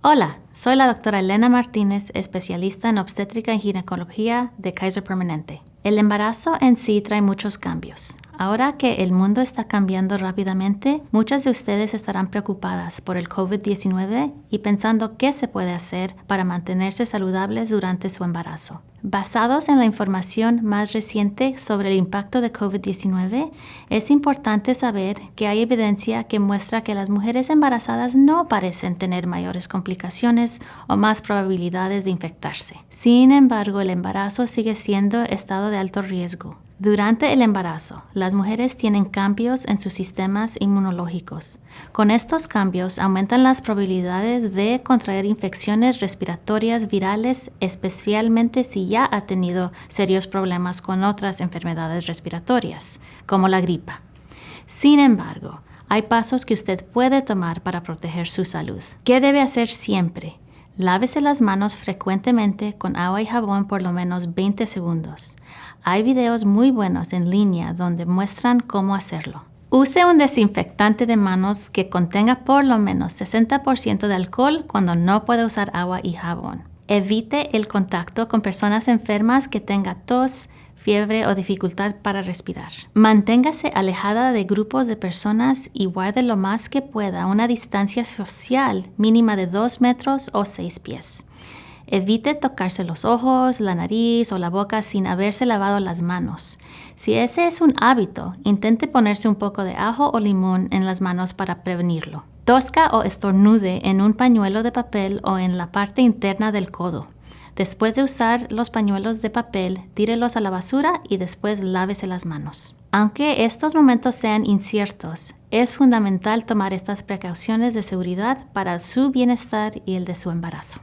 Hola, soy la doctora Elena Martínez, especialista en obstétrica y ginecología de Kaiser Permanente. El embarazo en sí trae muchos cambios. Ahora que el mundo está cambiando rápidamente, muchas de ustedes estarán preocupadas por el COVID-19 y pensando qué se puede hacer para mantenerse saludables durante su embarazo. Basados en la información más reciente sobre el impacto de COVID-19, es importante saber que hay evidencia que muestra que las mujeres embarazadas no parecen tener mayores complicaciones o más probabilidades de infectarse. Sin embargo, el embarazo sigue siendo estado de alto riesgo durante el embarazo, las mujeres tienen cambios en sus sistemas inmunológicos. Con estos cambios aumentan las probabilidades de contraer infecciones respiratorias virales, especialmente si ya ha tenido serios problemas con otras enfermedades respiratorias, como la gripa. Sin embargo, hay pasos que usted puede tomar para proteger su salud. ¿Qué debe hacer siempre? Lávese las manos frecuentemente con agua y jabón por lo menos 20 segundos. Hay videos muy buenos en línea donde muestran cómo hacerlo. Use un desinfectante de manos que contenga por lo menos 60% de alcohol cuando no puede usar agua y jabón. Evite el contacto con personas enfermas que tengan tos, fiebre o dificultad para respirar. Manténgase alejada de grupos de personas y guarde lo más que pueda una distancia social mínima de 2 metros o 6 pies. Evite tocarse los ojos, la nariz o la boca sin haberse lavado las manos. Si ese es un hábito, intente ponerse un poco de ajo o limón en las manos para prevenirlo. Tosca o estornude en un pañuelo de papel o en la parte interna del codo. Después de usar los pañuelos de papel, tírelos a la basura y después lávese las manos. Aunque estos momentos sean inciertos, es fundamental tomar estas precauciones de seguridad para su bienestar y el de su embarazo.